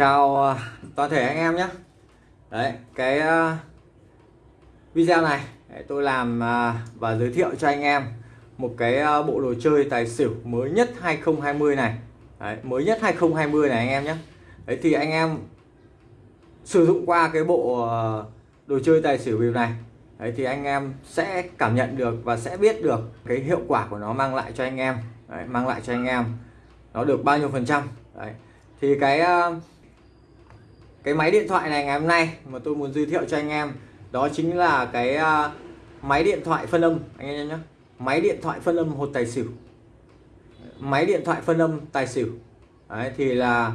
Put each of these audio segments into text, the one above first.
chào ờ, toàn thể anh em nhé. Đấy cái ờ, video này tôi làm ờ, và giới thiệu cho anh em một cái bộ đồ chơi tài xỉu mới nhất 2020 này. Đấy, mới nhất 2020 này anh em nhé. Đấy thì anh em sử dụng qua cái bộ đồ chơi tài xỉu bịp này đấy thì anh em sẽ cảm nhận được và sẽ biết được cái hiệu quả của nó mang lại cho anh em. Đấy, mang lại cho anh em nó được bao nhiêu phần trăm. Đấy thì cái cái máy điện thoại này ngày hôm nay mà tôi muốn giới thiệu cho anh em đó chính là cái uh, máy điện thoại phân âm. Anh em nhé máy điện thoại phân âm hột tài xỉu. Máy điện thoại phân âm tài xỉu. Đấy thì là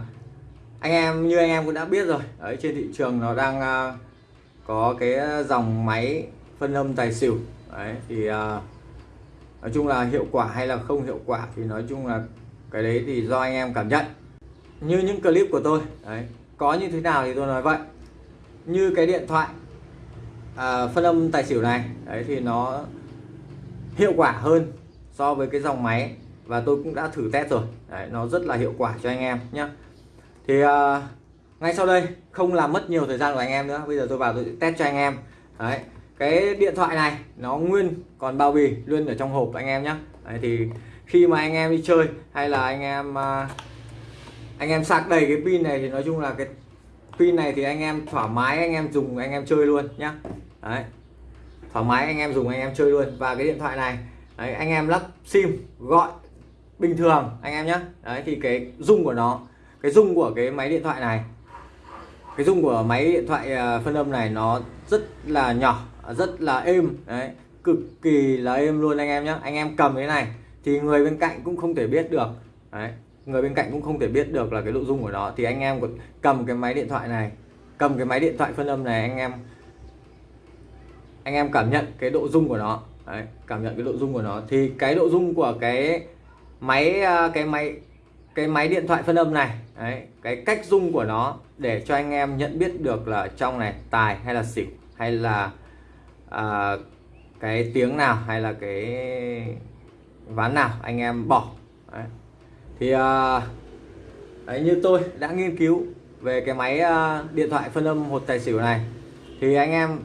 anh em như anh em cũng đã biết rồi. Đấy trên thị trường nó đang uh, có cái dòng máy phân âm tài xỉu. Đấy thì uh, nói chung là hiệu quả hay là không hiệu quả thì nói chung là cái đấy thì do anh em cảm nhận. Như những clip của tôi. Đấy có như thế nào thì tôi nói vậy. Như cái điện thoại à, phân âm tài xỉu này đấy thì nó hiệu quả hơn so với cái dòng máy và tôi cũng đã thử test rồi. Đấy, nó rất là hiệu quả cho anh em nhé thì à, ngay sau đây không làm mất nhiều thời gian của anh em nữa bây giờ tôi vào tôi test cho anh em. Đấy cái điện thoại này nó nguyên còn bao bì luôn ở trong hộp anh em nhé đấy, thì khi mà anh em đi chơi hay là anh em à, anh em sạc đầy cái pin này thì nói chung là cái pin này thì anh em thoải mái anh em dùng anh em chơi luôn nhá. Đấy. Thoải mái anh em dùng anh em chơi luôn. Và cái điện thoại này đấy, anh em lắp sim gọi bình thường anh em nhé đấy thì cái dung của nó cái dung của cái máy điện thoại này cái dung của máy điện thoại à, phân âm này nó rất là nhỏ rất là êm. Đấy cực kỳ là êm luôn anh em nhé anh em cầm cái này thì người bên cạnh cũng không thể biết được. Đấy người bên cạnh cũng không thể biết được là cái nội dung của nó. Thì anh em cầm cái máy điện thoại này cầm cái máy điện thoại phân âm này anh em anh em cảm nhận cái độ dung của nó. Đấy, cảm nhận cái độ dung của nó. Thì cái độ dung của cái máy à, cái máy cái máy điện thoại phân âm này Đấy, cái cách dung của nó để cho anh em nhận biết được là trong này tài hay là xỉu hay là à, cái tiếng nào hay là cái ván nào anh em bỏ. Đấy thì à, đấy, như tôi đã nghiên cứu về cái máy à, điện thoại phân âm hột tài xỉu này thì anh em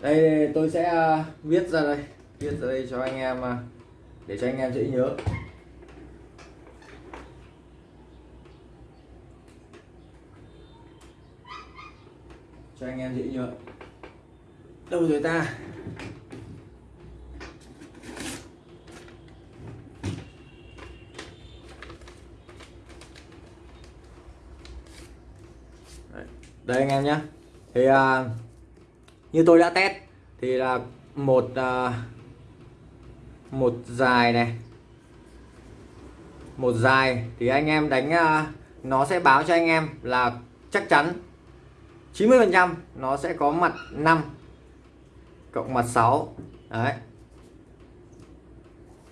đây tôi sẽ à, viết ra đây viết ra đây cho anh em à, để cho anh em dễ nhớ. Cho anh em dễ nhớ. Đâu rồi ta? Đây anh em nhé thì à, như tôi đã test thì là một à, một dài này. Một dài thì anh em đánh à, nó sẽ báo cho anh em là chắc chắn 90 phần trăm nó sẽ có mặt 5 cộng mặt 6 đấy.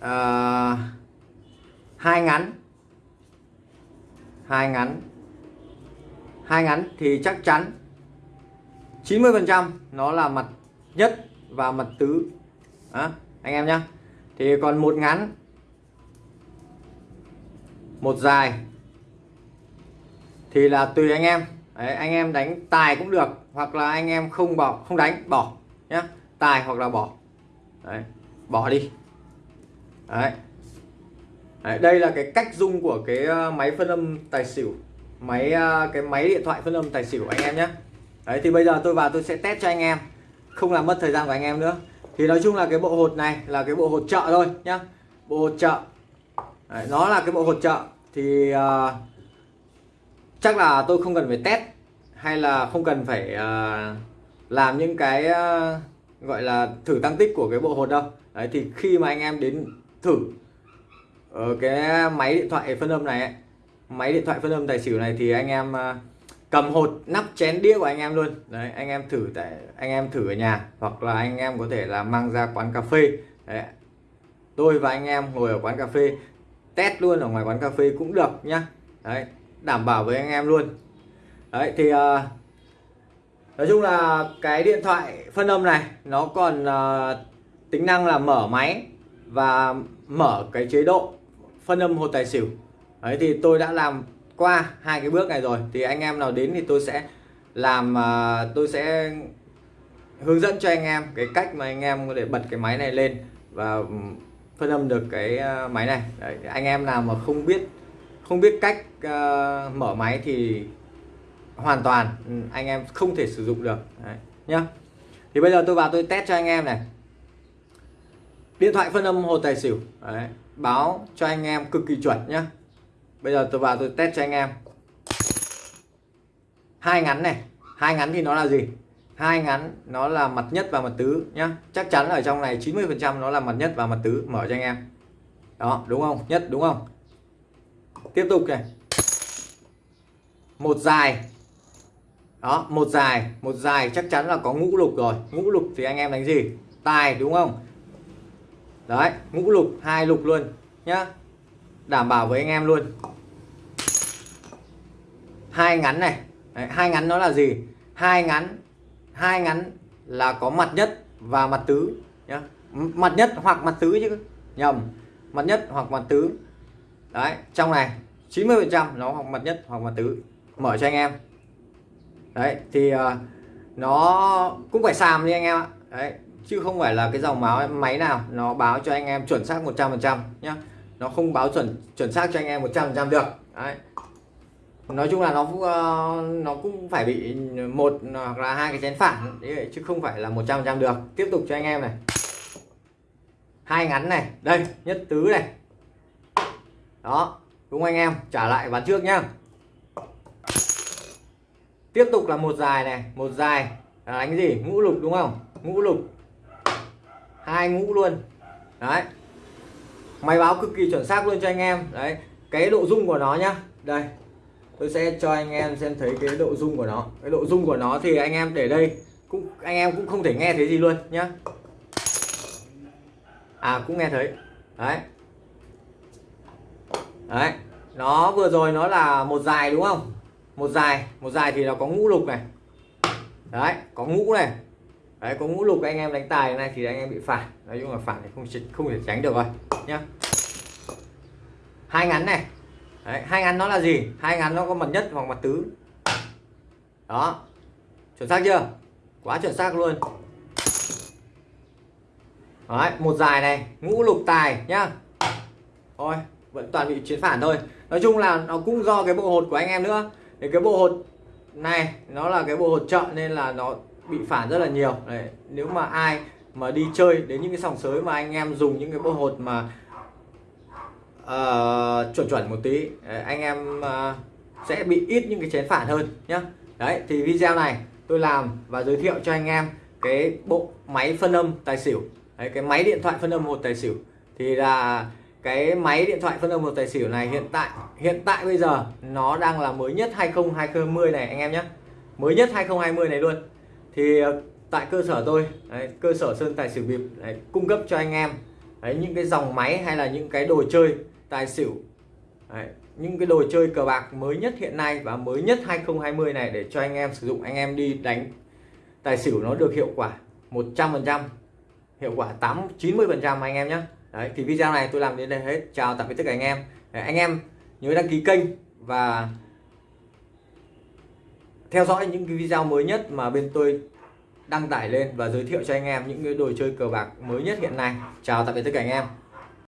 À, hai ngắn. Hai ngắn hai ngắn thì chắc chắn 90 phần trăm nó là mặt nhất và mặt tứ. À, anh em nhé thì còn một ngắn một dài thì là tùy anh em. Đấy, anh em đánh tài cũng được hoặc là anh em không bỏ không đánh bỏ nhé tài hoặc là bỏ. Đấy, bỏ đi. Đấy. Đấy, đây là cái cách dung của cái ờ, máy phân âm tài xỉu máy ờ, cái máy điện thoại phân âm tài xỉu của anh em nhé. Đấy thì bây giờ tôi vào tôi sẽ test cho anh em không làm mất thời gian của anh em nữa. Thì nói chung là cái bộ hột này là cái bộ hột trợ thôi nhá. Bộ hột trợ đấy, nó là cái bộ hột trợ thì uh, chắc là tôi không cần phải test hay là không cần phải uh, làm những cái uh, gọi là thử tăng tích của cái bộ hột đâu. Đấy thì khi mà anh em đến thử ở cái máy điện thoại phân âm này ấy, máy điện thoại phân âm tài xỉu này thì anh em à, cầm hột nắp chén đĩa của anh em luôn. Đấy anh em thử tại anh em thử ở nhà hoặc là anh em có thể là mang ra quán cà phê. Đấy. tôi và anh em ngồi ở quán cà phê test luôn ở ngoài quán cà phê cũng được nhá. Đấy đảm bảo với anh em luôn. Đấy thì uh, nói chung là cái điện thoại phân âm này nó còn uh, tính năng là mở máy và mở cái chế độ phân âm hột tài xỉu đấy thì tôi đã làm qua hai cái bước này rồi. Thì anh em nào đến thì tôi sẽ làm uh, tôi sẽ hướng dẫn cho anh em cái cách mà anh em có thể bật cái máy này lên và ừ, phân âm được cái à, máy này. Đấy, anh em nào mà không biết không biết cách uh, mở máy thì hoàn toàn ừ, anh em không thể sử dụng được. Đấy, nhá. Thì bây giờ tôi vào tôi test cho anh em này. Điện thoại phân âm hồ tài xỉu. Đấy, báo cho anh em cực kỳ chuẩn nhá bây giờ tôi vào tôi test cho anh em. Hai ngắn này. Hai ngắn thì nó là gì? Hai ngắn nó là mặt nhất và mặt tứ nhá. Chắc chắn ở trong này 90 phần trăm nó là mặt nhất và mặt tứ. Mở cho anh em. Đó, đúng không? Nhất, đúng không? Tiếp tục này. Một dài. Đó, một dài. Một dài chắc chắn là có ngũ lục rồi. Ngũ lục thì anh em đánh gì? Tài, đúng không? Đấy, ngũ lục, hai lục luôn nhá. Đảm bảo với anh em luôn hai ngắn này. Đấy, hai ngắn nó là gì? Hai ngắn hai ngắn là có mặt nhất và mặt tứ nhá. Mặt nhất hoặc mặt tứ chứ. Nhầm mặt nhất hoặc mặt tứ. Đấy trong này 90 phần trăm nó hoặc mặt nhất hoặc mặt tứ. Mở cho anh em. Đấy thì uh, nó cũng phải xàm đi anh em ạ. Đấy chứ không phải là cái dòng máu máy nào nó báo cho anh em chuẩn xác 100 phần trăm nhá. Nó không báo chuẩn chuẩn xác cho anh em 100 phần trăm được. Đấy nói chung là nó cũng ờ, nó cũng phải bị một hoặc là hai cái chén phản đấy, chứ không phải là 100 phần trăm được. Tiếp tục cho anh em này. Hai ngắn này đây nhất tứ này. Đó đúng anh em? Trả lại ván trước nhá. Tiếp tục là một dài này một dài. Là đánh gì? Ngũ lục đúng không? Ngũ lục. Hai ngũ luôn. Đấy. Máy báo cực kỳ chuẩn xác luôn cho anh em. Đấy cái độ dung của nó nhá. Đây tôi sẽ cho anh em xem thấy cái độ dung của nó. Cái độ dung của nó thì anh em để đây. Cũng, anh em cũng không thể nghe thấy gì luôn nhá. À cũng nghe thấy. Đấy. Đấy. Nó vừa rồi nó là một dài đúng không? Một dài. Một dài thì nó có ngũ lục này. Đấy, có ngũ này. Đấy, có ngũ lục. Anh em đánh tài này thì anh em bị phản nói chung là phản thì không không thể tránh được rồi nhá. Hai ngắn này đấy, hai ngắn nó là gì? Hai ngắn nó có mặt nhất hoặc mặt tứ. Đó. Chuẩn xác chưa? Quá chuẩn xác luôn. Đấy một dài này ngũ lục tài nhá. Thôi vẫn toàn bị chiến phản thôi. Nói chung là nó cũng do cái bộ hột của anh em nữa. Thì cái bộ hột này nó là cái bộ hột trợ nên là nó bị phản rất là nhiều. Đấy, nếu mà ai mà đi chơi đến những cái sòng sới mà anh em dùng những cái bộ hột mà uh, chuẩn chuẩn một tí. Anh em uh, sẽ bị ít những cái chén phản hơn nhá. Đấy thì video này tôi làm và giới thiệu cho anh em cái bộ máy phân âm tài xỉu. Đấy, cái máy điện thoại phân âm một tài xỉu. Thì là cái máy điện thoại phân âm một tài xỉu này hiện tại hiện tại bây giờ nó đang là mới nhất 2020 này anh em nhé mới nhất 2020 này luôn. Thì ờ, tại cơ sở tôi đấy, cơ sở sơn tài xỉu bịp đấy, cung cấp cho anh em đấy, những cái dòng máy hay là những cái đồ chơi tài xỉu. Đấy, những cái đồ chơi cờ bạc mới nhất hiện nay và mới nhất 2020 này để cho anh em sử dụng anh em đi đánh tài xỉu nó được hiệu quả 100% hiệu quả 8 90% anh em nhé. Đấy, thì video này tôi làm đến đây hết. Chào tạm biệt tất cả anh em. Đấy, anh em nhớ đăng ký kênh và theo dõi những cái video mới nhất mà bên tôi đăng tải lên và giới thiệu cho anh em những cái đồ chơi cờ bạc mới nhất hiện nay. Chào tạm biệt tất cả anh em.